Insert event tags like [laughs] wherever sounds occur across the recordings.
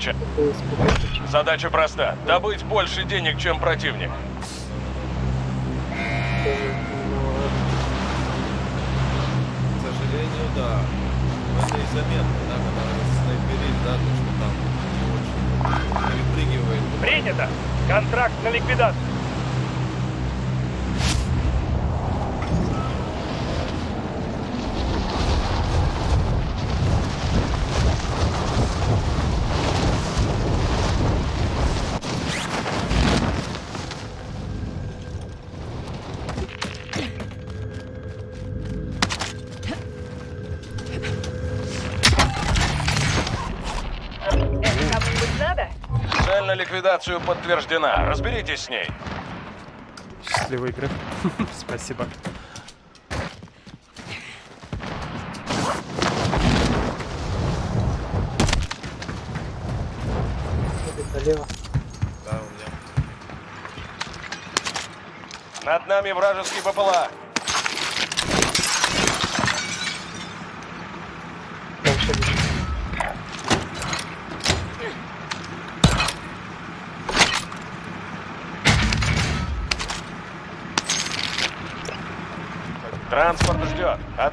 Спокойствие. Задача проста. Добыть больше денег, чем противник. К сожалению, да. Это и заметно, да, когда снайперит, да, то, что там не очень перепрыгивает. Принято! Контракт на ликвидацию. Ликвидацию подтверждена. Разберитесь с ней. Счастливой игры. [laughs] Спасибо. налево. Да, у меня. Над нами вражеский БПЛА.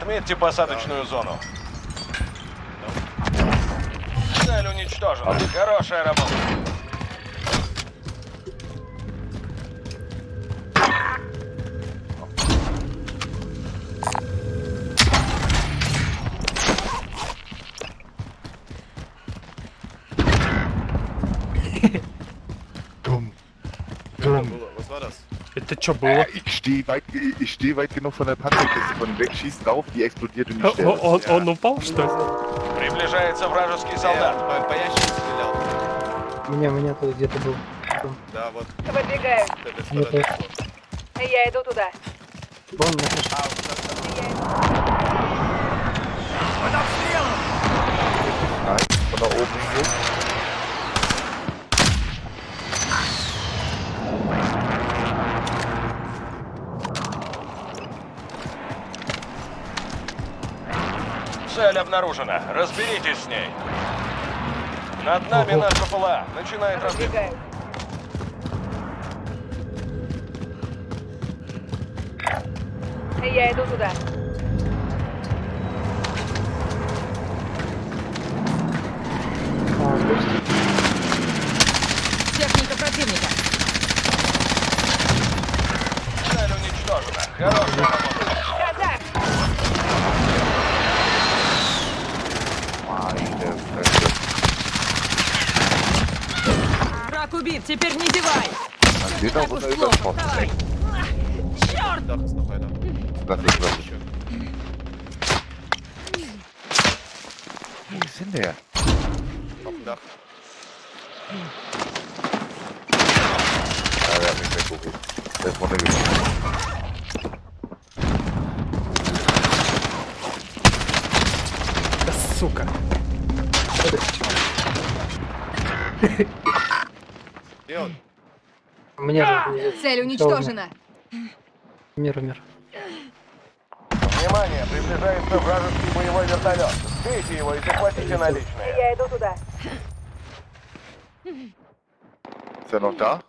Отметьте посадочную зону. Цель уничтожена. Хорошая работа. Это Dumm. было. Что Äh, было? ich stehe weit, ich stehe weit genug von der Panzerkiste von weg, schieß drauf, die explodiert und ich sterbe. о- Он, он упал, что ли? Приближается вражеский Я солдат. по, по ящику стрелял. Меня, меня тут где-то был. Да, вот с этой Мне стороны. тоже. Я иду туда. Вон на крыше. А, вот так, так. Nein, von da oben so. Цель обнаружена. Разберитесь с ней. Над нами Ого. наш БПЛА. Начинает. Выдвигаю. Я иду туда. Техника противника. Цель уничтожена. Хорошая работа. Einer. Lass ich, lass ich. Еще. Wo ist denn der? Auf dem Dach. Ja, der hat mich weggeholt. Der ist runtergekommen. Да сука. Мне же Цель уничтожена. Мир, мир. Внимание, приближается вражеский боевой вертолет. Сбейте его и захватите наличные. Я иду туда. Er noch da?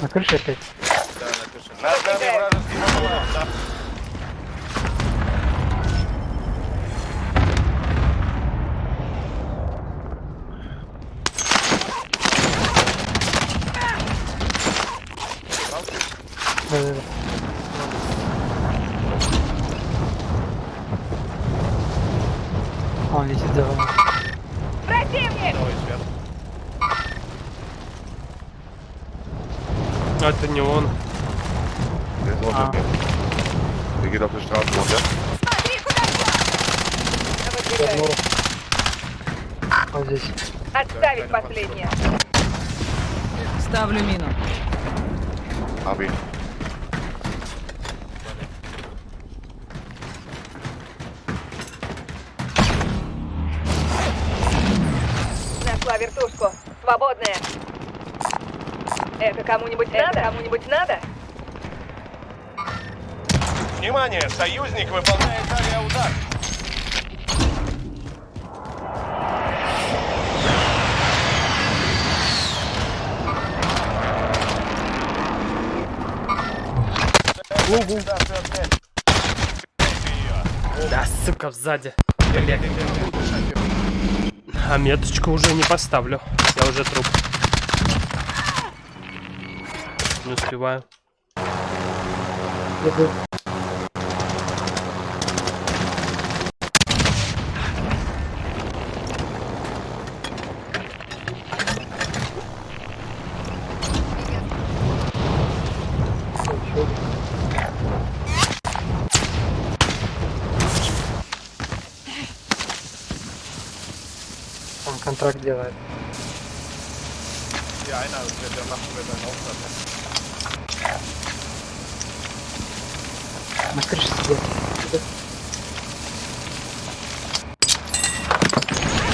На крыше опять. Да, на крыше. Над нами А, Он летит за вами. Противник! Давай, сверху. А, Это не он. Mir. Der geht auf der Straße runter. Смотри, куда шла! Вот здесь. Отставить последнее. Ставлю мину. Hab Это кому-нибудь надо? Кому-нибудь надо? Внимание, союзник выполняет авиаудар. Цель. Да, сука, сзади. Блядь. А меточку уже не поставлю. Я уже труп. Не успеваю. Он контракт делает. Ja, einer, der, der macht mir dann Auftrag. На крыше сидит.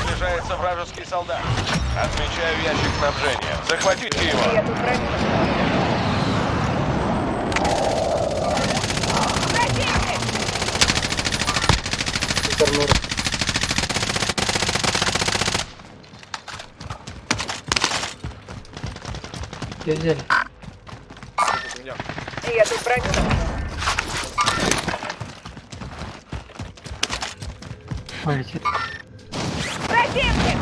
Приближается вражеский солдат. Отмечаю ящик снабжения. Захватите его. Я тут. Противник! Где взяли? У меня. Я тут броню. Ой, летит. Противник!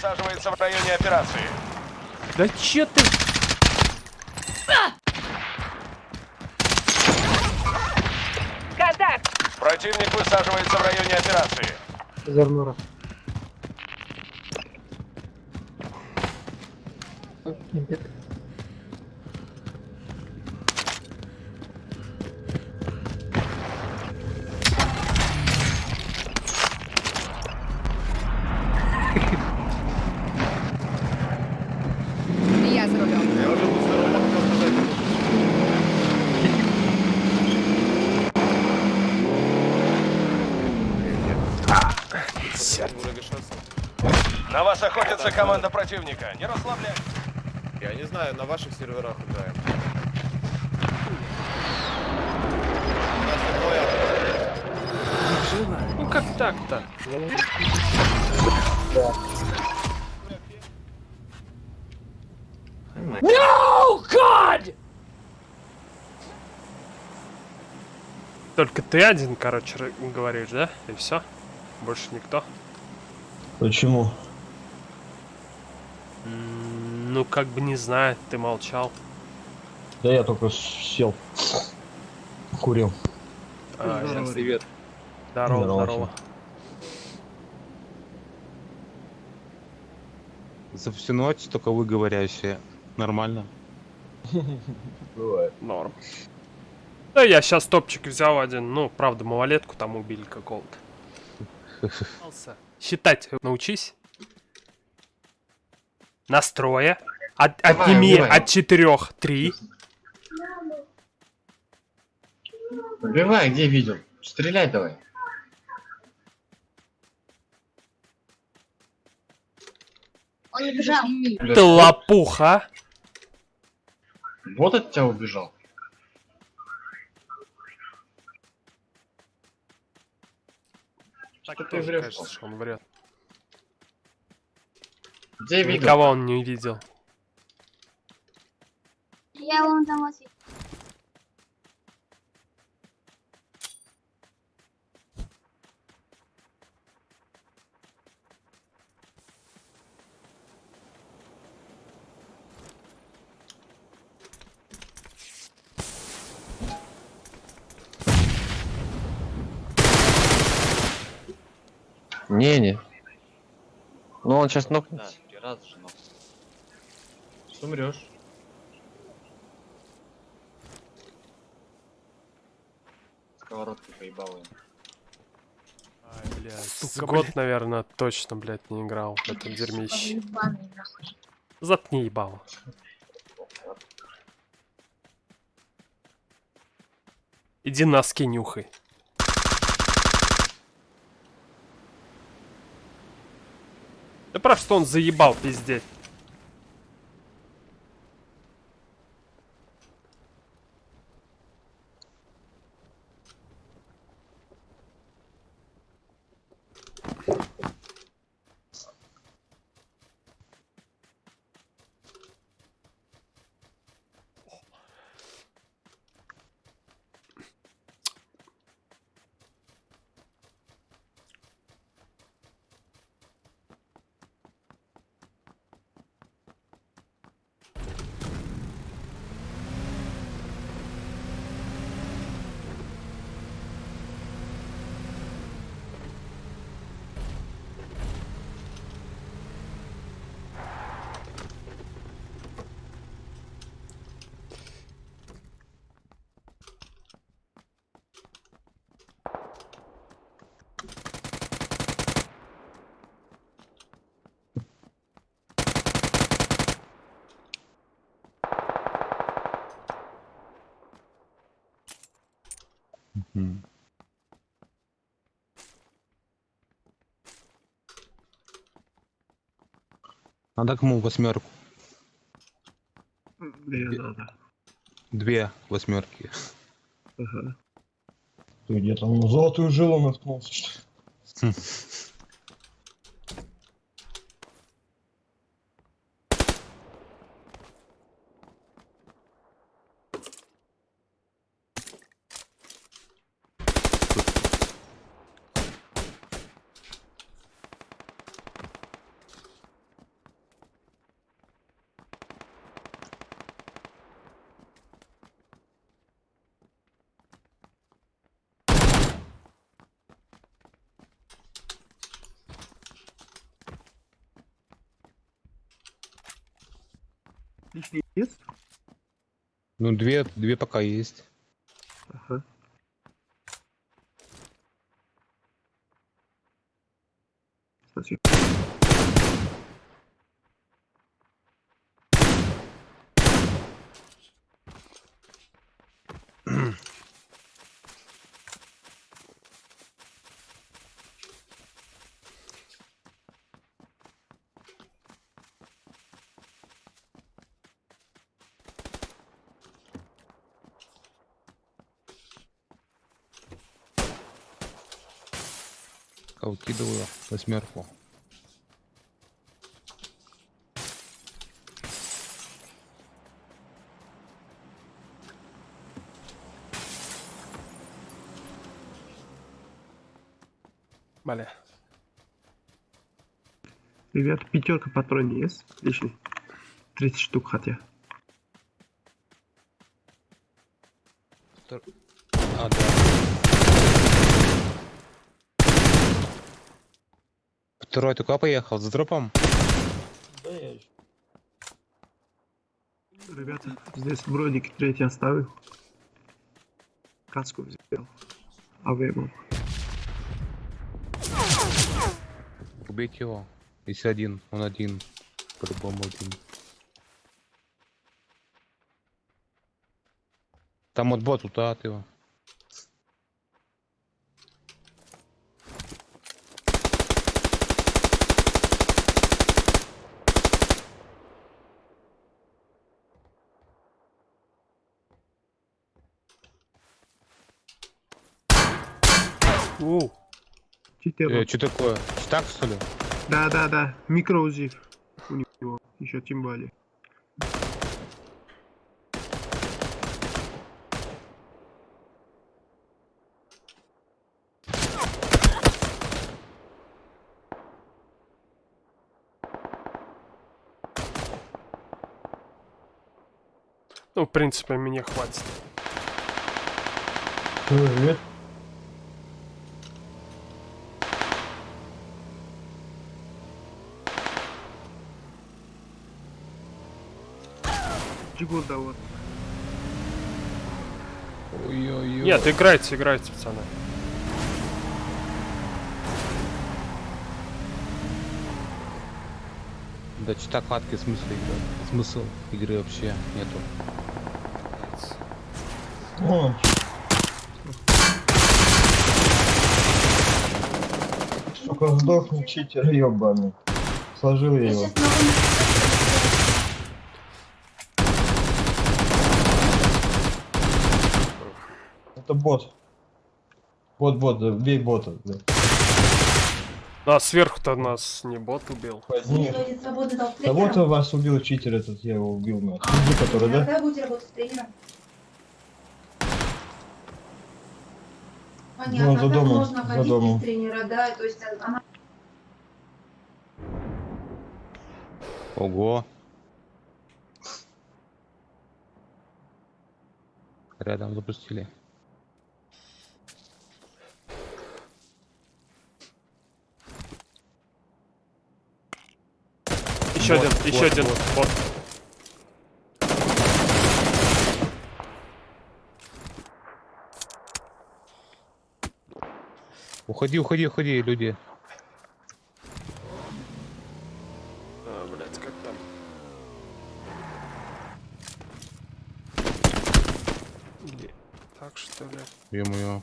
Противник районе операции. Да че ты? Контакт! Противник высаживается в районе операции. Развернул. Импет. Я за рулем. Я уже был здоров, можно дать руку. Уже решаться. На охотится команда противника. Не расслабляйтесь. Я не знаю, на ваших серверах играем. Ну как так-то? Только ты один, короче, говоришь, да? И все? Больше никто? Почему? Ну, как бы не знаю, ты молчал. Да я только сел. Курил. А, ясно. Привет. Здорово, Здорово. здорово. За всю ночь только вы говорящие. Нормально. Бывает. Норм. Да, я сейчас топчик взял один. Ну, правда, малолетку там убили какого-то. [laughs] Считать научись. Настроя. От, отними от четырех три. Убивай, где видел? Стреляй давай. Он убежал. Ты лопуха. Вот от тебя убежал. Так Что ты врешь? кажется, что он врет. Где видел? Никого он не видел. Я вон там. Не-не. Ну он сейчас нокнет. Раза же нокнет. Умрешь. Сковородкой поебал его. Ай, блядь. С год, наверное, точно, блядь, не играл в этом дерьмище. Заткни ебало. Иди носки нюхай. Да прав, что он заебал пиздеть. М. Надо кому восьмерку? Да, да. Две восьмерки. Ага. Ты где там в золотую жилу наткнулся, что ли? [laughs] Лишний есть? Ну, две, две пока есть. Ага. Спасибо. Пока Укидываю восьмерку. Бля. Ребят, пятерка патрон есть? Лишний. 30 штук хотя. Второй только поехал за дропом. Да я. Ребята, здесь бродик третий оставил. Каску взял. А вы ему. Убейте его. Если один, он один. По-любому один. Там вот бот тут, а ты его. У, Читер. Э, что такое? Так что ли? Да, да, да. Микроузив у него. Еще тем более. ну, в принципе, мне хватит. Привет. Жигур да вот. Ой-ой-ой. Нет, играйте, играйте, пацаны. Да что так хватки смысла игры? Смысл игры вообще нету. О. Сука, сдохни, читер, ёбаный. Сложил я его. Бот. Бот, бот, да, бей бота. Да. А сверху-то нас не бот убил. Нет. Кого-то вас убил читер этот, я его убил. на Иди, который, да? Когда будете работать тренером? Ну, за домом, за домом. тренера, да, то есть она Ого. Рядом запустили. Еще один, еще один. вот. Уходи, уходи, уходи, люди. А, блядь, как там? Где? Так что ли? Ё-моё.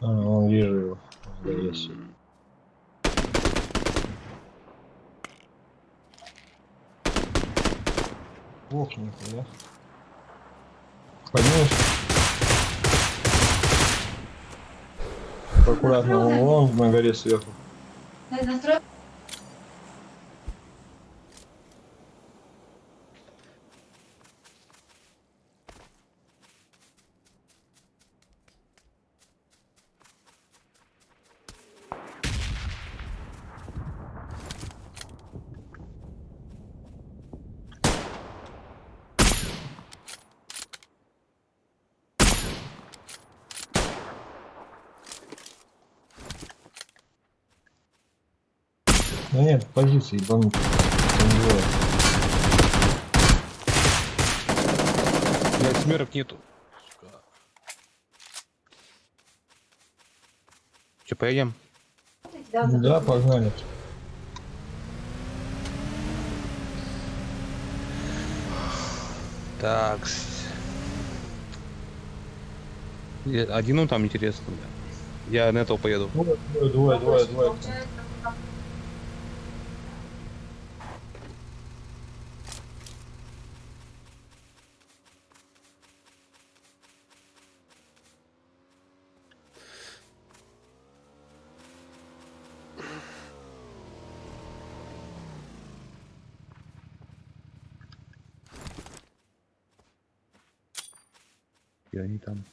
А, он вижу его. Да, есть. Ох, нихуя. Поднимешь? Аккуратно, он, на горе сверху. Да нет, позиции двое. Блядь, смерок нету. Че, поедем? Да, погнали. Так. Один он там интересно, бля. Я на этого поеду. Двое, двое, двое, двое, двое. Там.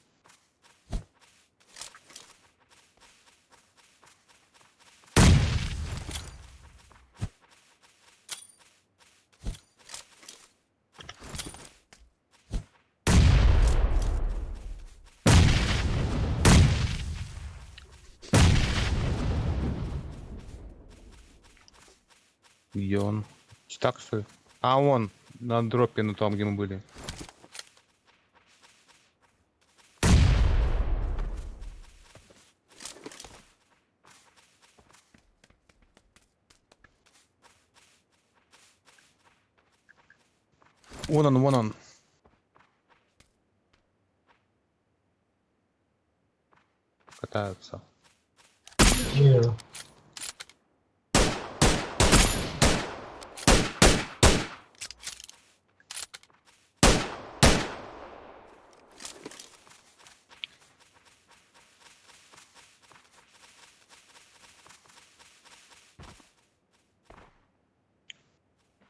Где он? Так что? А он на дропе, ну там, где мы были. Вон он, вон он. Катаются. Вижу.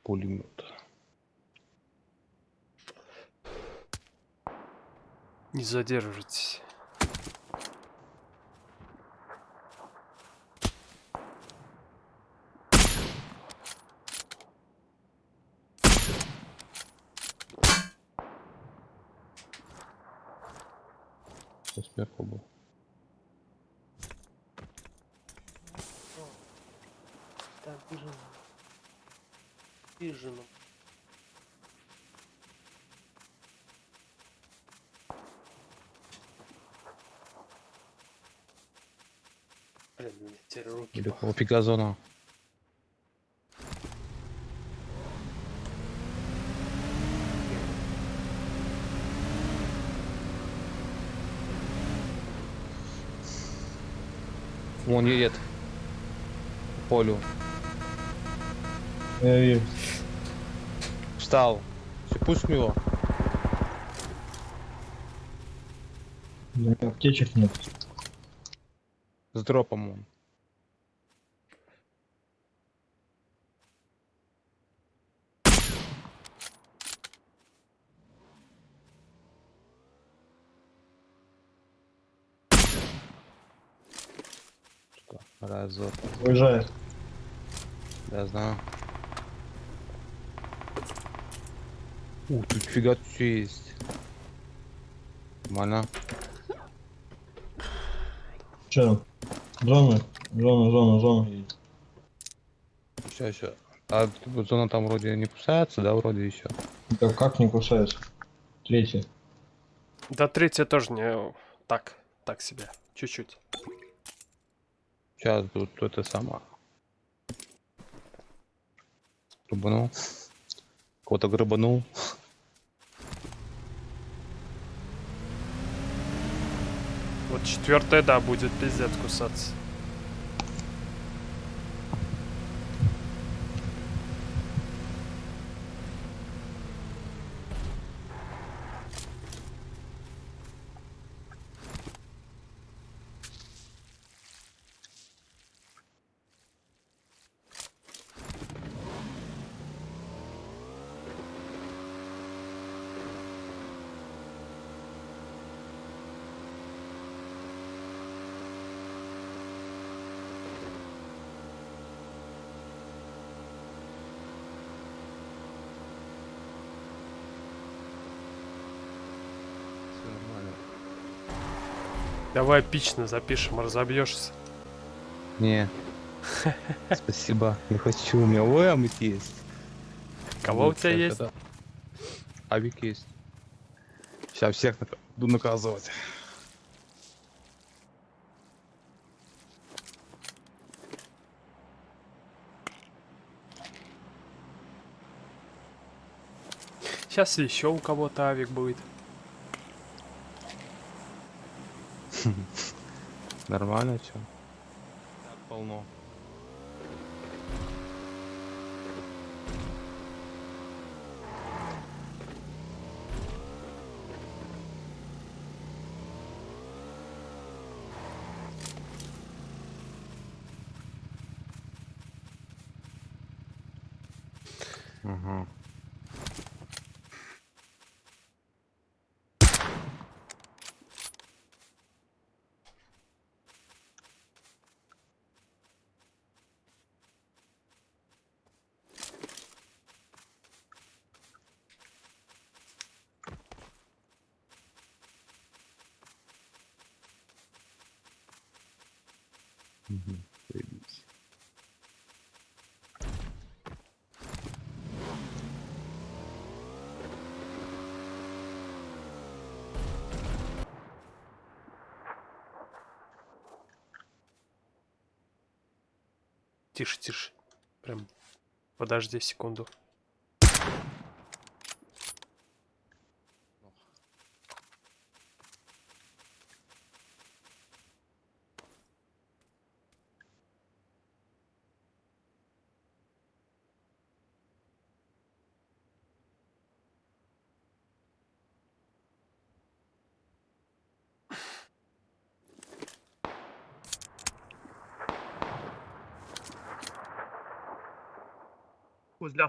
Пулемет. Не задерживайтесь. Кто сверху был. Так, вижу. Вижу. Блин, у меня теперь руки. Или около Пегазона. Вон едет. По полю. Я вижу. Встал. Все, пусть его. Аптечек нет. С дропом он. Что? Разок. Уезжает. Да, знаю. Ух, тут фига тут все есть. Нормально. Че? Зона, зона, зона, зона. Сейчас, сейчас. А зона там вроде не кусается, да, вроде еще. Да как не кусается? Третья. Да третья тоже не... Так, так себе. Чуть-чуть. Сейчас тут это сама. Грыбанул. Кого-то грыбанул. Вот чет- Четвертая, да, будет пиздец кусаться. Все нормально. Давай эпично запишем, разобьешься. Не. Спасибо. Не хочу. У меня ОМ есть. Кого у тебя есть? Авик есть. Сейчас всех буду наказывать. Сейчас еще у кого-то авик будет. Нормально, что? полно. Тише, тише. Прям подожди секунду.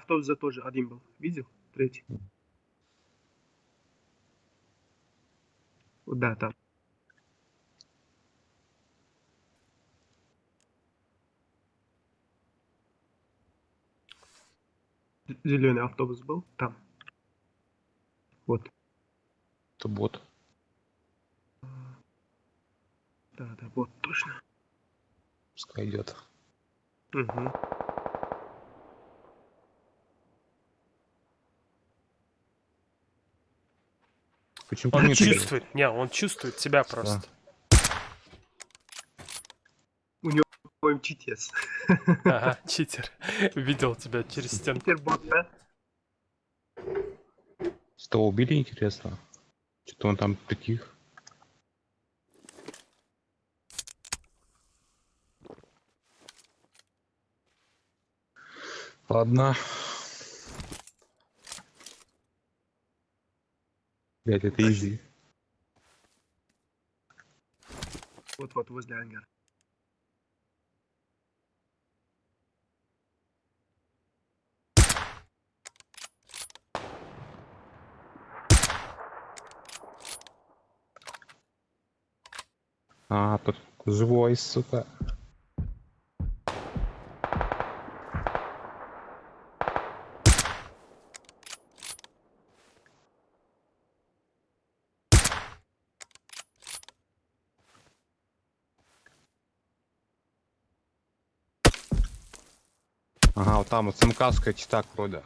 Автобуса тоже один был. Видел? Третий. Да, там. Зеленый автобус был там. Вот. Это бот. Да, да, вот точно. Пускай идет. Угу. Почему по Он чувствует. Не, он чувствует тебя просто. Ой, МЧТС. Ага, читер. Видел тебя через стенку. Читербот, да? Что, убили, интересно? Что-то он там притих. Ладно. Блять, это изи. Вот-вот возле ангара. А, тут живой, сука. Ага, вот там вот самкавская чита вроде.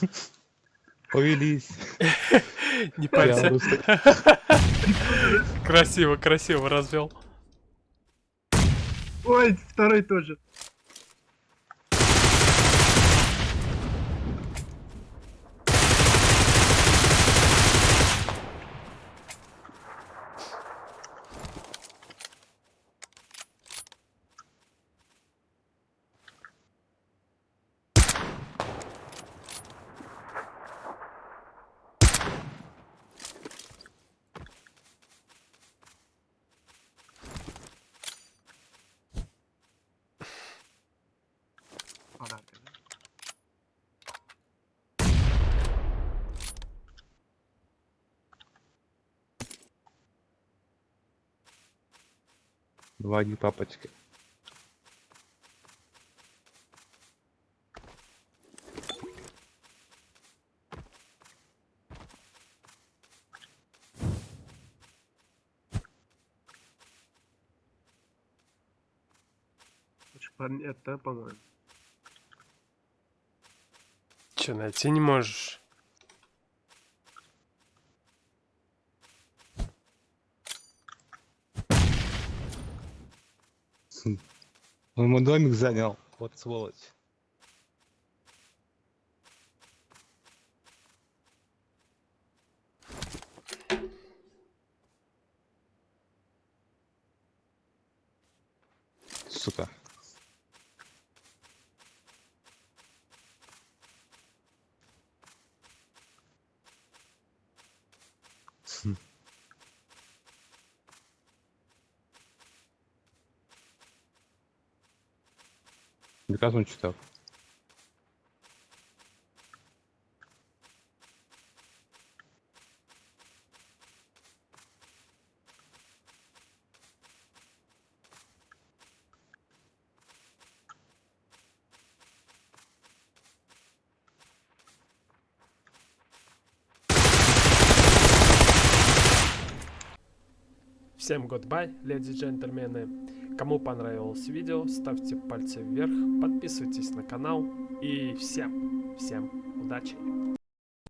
[laughs] Повелись. [laughs] Не парься. Красиво, красиво развел. Ой, второй тоже. Два не папочки. Это, по-моему. Че, найти не можешь? Он мой домик занял. Вот сволочь. Сука. Он читал. Всем goodbye, леди и джентльмены. Кому понравилось видео, ставьте пальцы вверх, подписывайтесь на канал и всем, всем удачи.